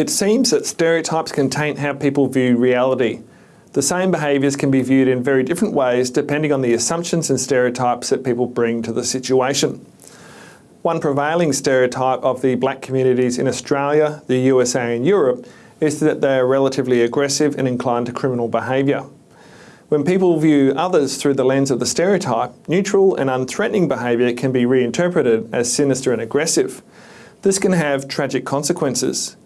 It seems that stereotypes can taint how people view reality. The same behaviours can be viewed in very different ways depending on the assumptions and stereotypes that people bring to the situation. One prevailing stereotype of the black communities in Australia, the USA and Europe is that they are relatively aggressive and inclined to criminal behaviour. When people view others through the lens of the stereotype, neutral and unthreatening behaviour can be reinterpreted as sinister and aggressive. This can have tragic consequences.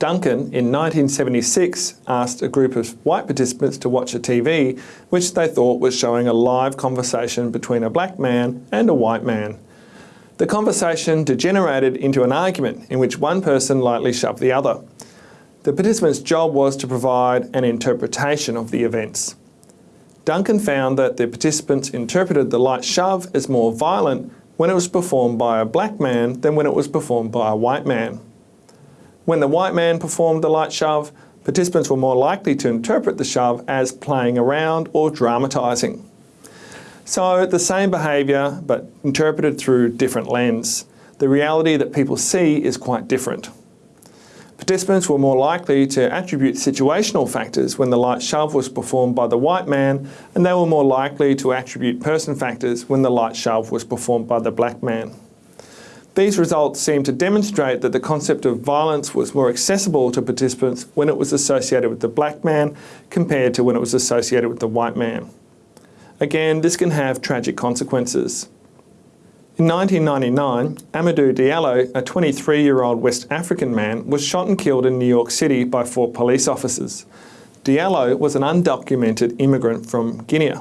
Duncan, in 1976, asked a group of white participants to watch a TV which they thought was showing a live conversation between a black man and a white man. The conversation degenerated into an argument in which one person lightly shoved the other. The participant's job was to provide an interpretation of the events. Duncan found that the participants interpreted the light shove as more violent when it was performed by a black man than when it was performed by a white man. When the white man performed the light shove, participants were more likely to interpret the shove as playing around or dramatising. So the same behaviour, but interpreted through different lens. The reality that people see is quite different. Participants were more likely to attribute situational factors when the light shove was performed by the white man, and they were more likely to attribute person factors when the light shove was performed by the black man. These results seem to demonstrate that the concept of violence was more accessible to participants when it was associated with the black man compared to when it was associated with the white man. Again, this can have tragic consequences. In 1999, Amadou Diallo, a 23-year-old West African man, was shot and killed in New York City by four police officers. Diallo was an undocumented immigrant from Guinea.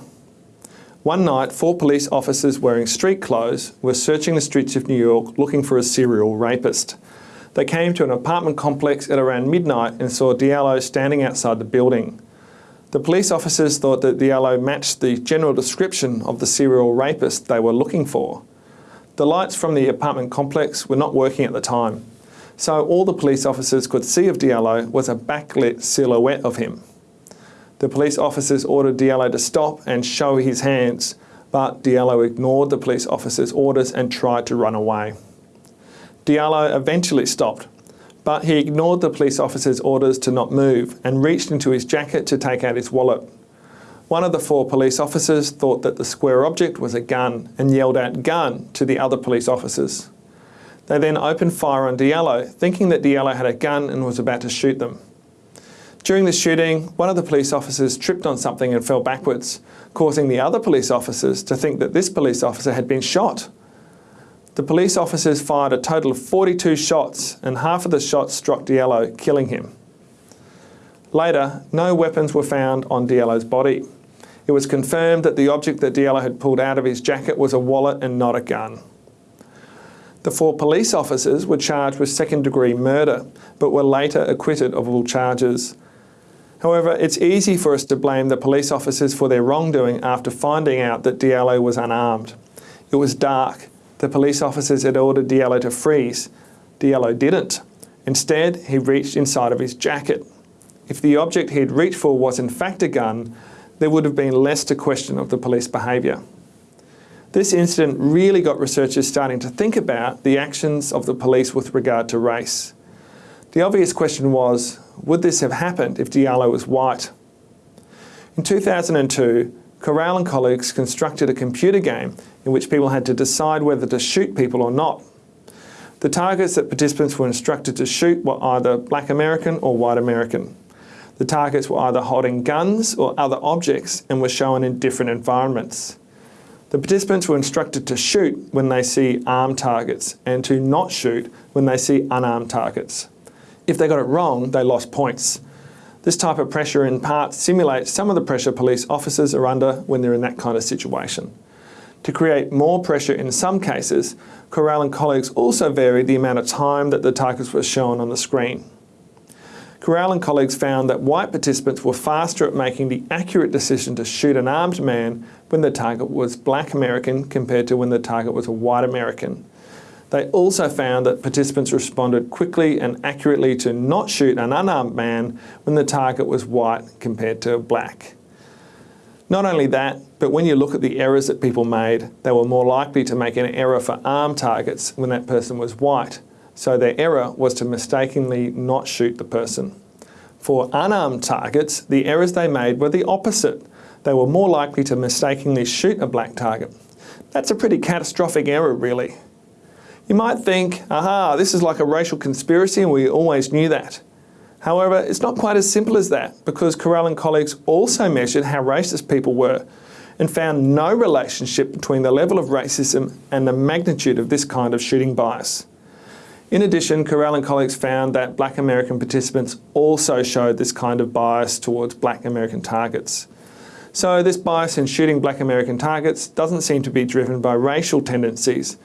One night, four police officers wearing street clothes were searching the streets of New York looking for a serial rapist. They came to an apartment complex at around midnight and saw Diallo standing outside the building. The police officers thought that Diallo matched the general description of the serial rapist they were looking for. The lights from the apartment complex were not working at the time, so all the police officers could see of Diallo was a backlit silhouette of him. The police officers ordered Diallo to stop and show his hands, but Diallo ignored the police officers' orders and tried to run away. Diallo eventually stopped, but he ignored the police officers' orders to not move and reached into his jacket to take out his wallet. One of the four police officers thought that the square object was a gun and yelled out gun to the other police officers. They then opened fire on Diallo, thinking that Diallo had a gun and was about to shoot them. During the shooting, one of the police officers tripped on something and fell backwards, causing the other police officers to think that this police officer had been shot. The police officers fired a total of 42 shots and half of the shots struck Diallo, killing him. Later, no weapons were found on Diallo's body. It was confirmed that the object that Diallo had pulled out of his jacket was a wallet and not a gun. The four police officers were charged with second degree murder, but were later acquitted of all charges. However, it's easy for us to blame the police officers for their wrongdoing after finding out that Diallo was unarmed. It was dark. The police officers had ordered Diallo to freeze. Diallo didn't. Instead, he reached inside of his jacket. If the object he'd reached for was in fact a gun, there would have been less to question of the police behaviour. This incident really got researchers starting to think about the actions of the police with regard to race. The obvious question was, would this have happened if Diallo was white? In 2002, Correll and colleagues constructed a computer game in which people had to decide whether to shoot people or not. The targets that participants were instructed to shoot were either black American or white American. The targets were either holding guns or other objects and were shown in different environments. The participants were instructed to shoot when they see armed targets and to not shoot when they see unarmed targets. If they got it wrong, they lost points. This type of pressure in part simulates some of the pressure police officers are under when they're in that kind of situation. To create more pressure in some cases, Correll and colleagues also varied the amount of time that the targets were shown on the screen. Correll and colleagues found that white participants were faster at making the accurate decision to shoot an armed man when the target was black American compared to when the target was a white American. They also found that participants responded quickly and accurately to not shoot an unarmed man when the target was white compared to black. Not only that, but when you look at the errors that people made, they were more likely to make an error for armed targets when that person was white. so their error was to mistakenly not shoot the person. For unarmed targets, the errors they made were the opposite. They were more likely to mistakenly shoot a black target. That's a pretty catastrophic error, really. You might think, aha, this is like a racial conspiracy and we always knew that. However, it's not quite as simple as that because Correll and colleagues also measured how racist people were and found no relationship between the level of racism and the magnitude of this kind of shooting bias. In addition, Correll and colleagues found that black American participants also showed this kind of bias towards black American targets. So this bias in shooting black American targets doesn't seem to be driven by racial tendencies.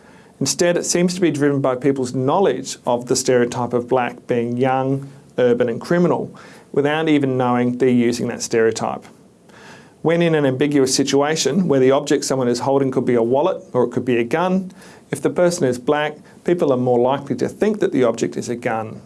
Instead, it seems to be driven by people's knowledge of the stereotype of black being young, urban and criminal, without even knowing they're using that stereotype. When in an ambiguous situation where the object someone is holding could be a wallet or it could be a gun, if the person is black, people are more likely to think that the object is a gun